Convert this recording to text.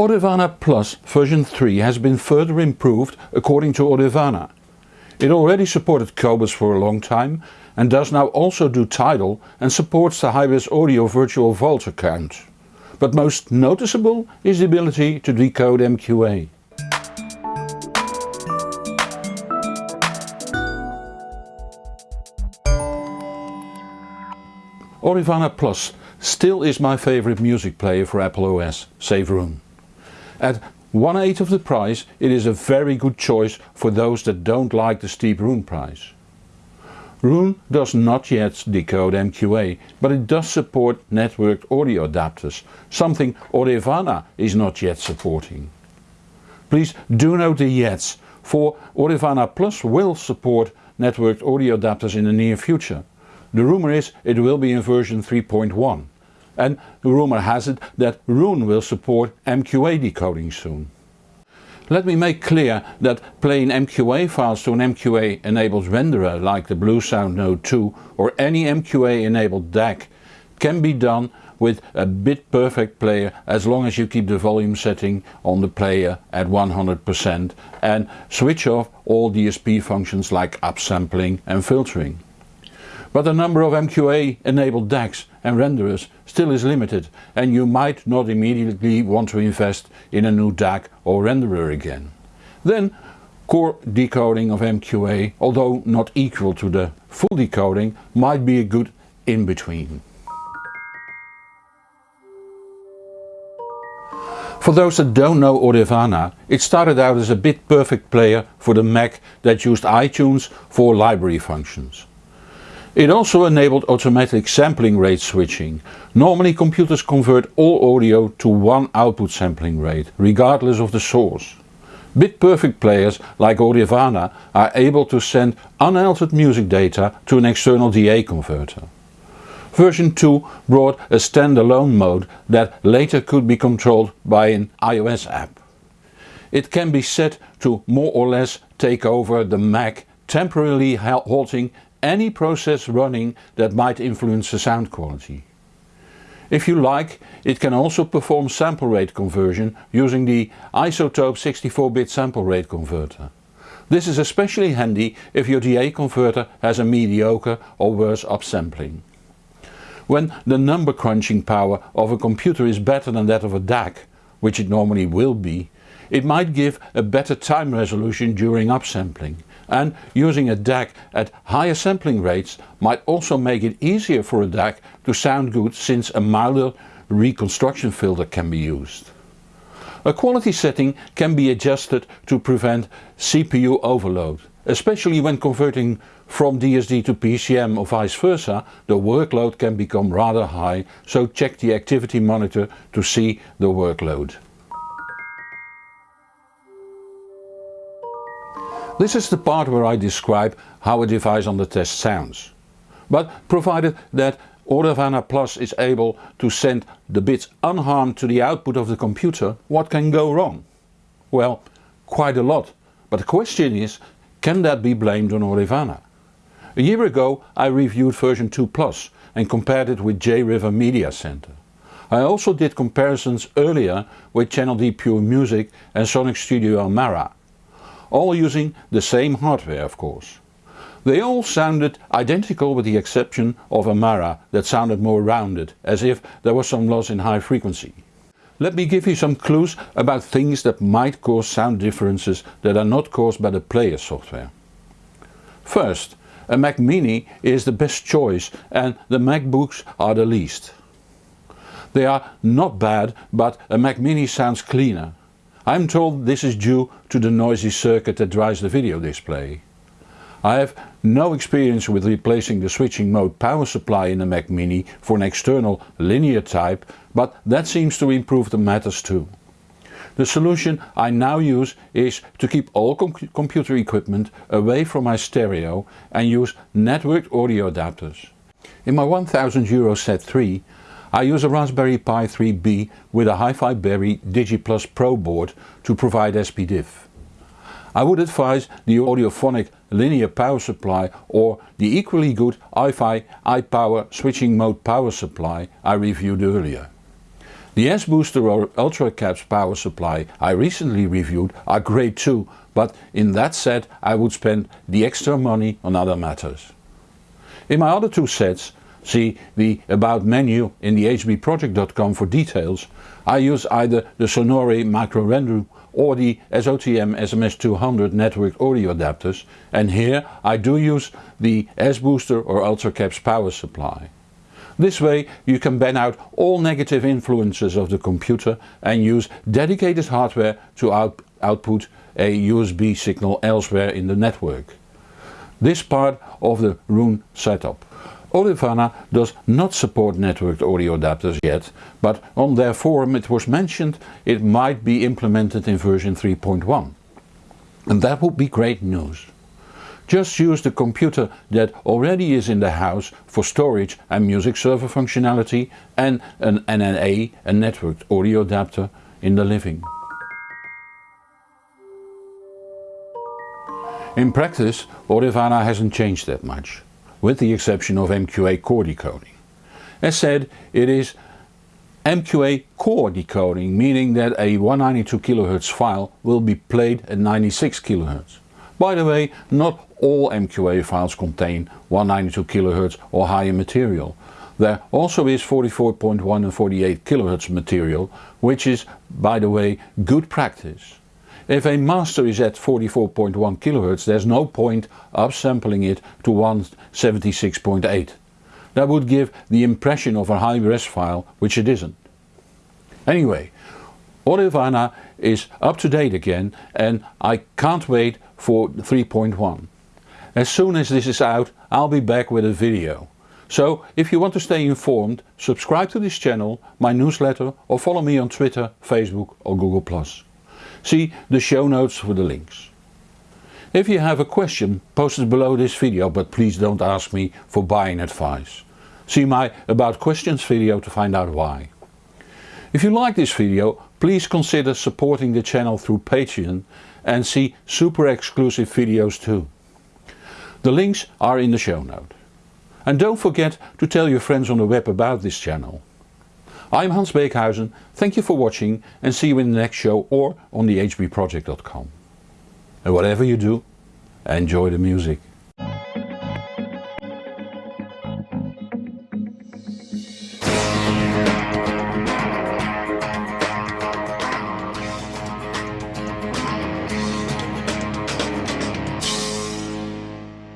Audirvana Plus version 3 has been further improved according to Audirvana. It already supported Qobuz for a long time and does now also do Tidal and supports the HighResAudio Virtual Vault account. But most noticeable is the ability to decode MQA. Audirvana Plus still is my favorite music player for Apple OS, save Roon. At one eighth of the price it is a very good choice for those that don't like the steep Roon price. Roon does not yet decode MQA, but it does support networked audio adapters, something Audirvana is not yet supporting. Please do note the yets, for Audirvana Plus will support networked audio adapters in the near future. The rumour is it will be in version 3.1 and the rumour has it that Roon will support MQA decoding soon. Let me make clear that playing MQA files to an MQA enabled renderer like the Bluesound Node 2 or any MQA enabled DAC can be done with a bit perfect player as long as you keep the volume setting on the player at 100% and switch off all DSP functions like upsampling and filtering. But the number of MQA enabled DACs and renderers still is limited and you might not immediately want to invest in a new DAC or renderer again. Then core decoding of MQA, although not equal to the full decoding, might be a good in-between. For those that don't know Audirvana, it started out as a bit perfect player for the Mac that used iTunes for library functions. It also enabled automatic sampling rate switching. Normally computers convert all audio to one output sampling rate, regardless of the source. Bit-perfect players like Audirvana are able to send unaltered music data to an external DA converter. Version 2 brought a standalone mode that later could be controlled by an iOS app. It can be set to more or less take over the Mac temporarily halting any process running that might influence the sound quality. If you like, it can also perform sample rate conversion using the iZotope 64-bit sample rate converter. This is especially handy if your DA converter has a mediocre or worse upsampling. When the number crunching power of a computer is better than that of a DAC, which it normally will be, it might give a better time resolution during upsampling and using a DAC at higher sampling rates might also make it easier for a DAC to sound good since a milder reconstruction filter can be used. A quality setting can be adjusted to prevent CPU overload. Especially when converting from DSD to PCM or vice versa, the workload can become rather high, so check the activity monitor to see the workload. This is the part where I describe how a device on the test sounds. But provided that Audirvana Plus is able to send the bits unharmed to the output of the computer, what can go wrong? Well, quite a lot. But the question is, can that be blamed on Audirvana? A year ago I reviewed version 2 Plus and compared it with JRiver Media Center. I also did comparisons earlier with Channel D Pure Music and Sonic Studio Amarra all using the same hardware of course. They all sounded identical with the exception of Amarra that sounded more rounded, as if there was some loss in high frequency. Let me give you some clues about things that might cause sound differences that are not caused by the player software. First, a Mac Mini is the best choice and the MacBooks are the least. They are not bad but a Mac Mini sounds cleaner I'm told this is due to the noisy circuit that drives the video display. I have no experience with replacing the switching mode power supply in a Mac Mini for an external linear type, but that seems to improve the matters too. The solution I now use is to keep all com computer equipment away from my stereo and use networked audio adapters. In my 1000 euro set 3 I use a Raspberry Pi 3B with a HiFiBerry DigiPlus Pro board to provide SPDIF. I would advise the Audiophonic linear power supply or the equally good iFi iPower switching mode power supply I reviewed earlier. The S-Booster or UltraCaps power supply I recently reviewed are great too, but in that set I would spend the extra money on other matters. In my other two sets, see the About menu in the hbproject.com for details, I use either the Sonore microRendu or the SOTM SMS200 network audio adapters and here I do use the S-Booster or UltraCaps power supply. This way you can ban out all negative influences of the computer and use dedicated hardware to out output a USB signal elsewhere in the network. This part of the Roon setup. Audirvana does not support networked audio adapters yet, but on their forum it was mentioned it might be implemented in version 3.1. And that would be great news. Just use the computer that already is in the house for storage and music server functionality and an NAA, a networked audio adapter, in the living. In practice Audirvana hasn't changed that much with the exception of MQA core decoding. As said, it is MQA core decoding, meaning that a 192 kHz file will be played at 96 kHz. By the way, not all MQA files contain 192 kHz or higher material. There also is 44.1 and 48 kHz material, which is, by the way, good practice. If a master is at 44.1 kHz there's no point upsampling it to 176.8. That would give the impression of a high res file which it isn't. Anyway, Audirvana is up to date again and I can't wait for 3.1. As soon as this is out I'll be back with a video. So if you want to stay informed, subscribe to this channel, my newsletter or follow me on Twitter, Facebook or Google+. See the show notes for the links. If you have a question post it below this video but please don't ask me for buying advice. See my about questions video to find out why. If you like this video please consider supporting the channel through Patreon and see super exclusive videos too. The links are in the show note. And don't forget to tell your friends on the web about this channel. I'm Hans Beekhuizen, thank you for watching and see you in the next show or on the hbproject.com. And whatever you do, enjoy the music.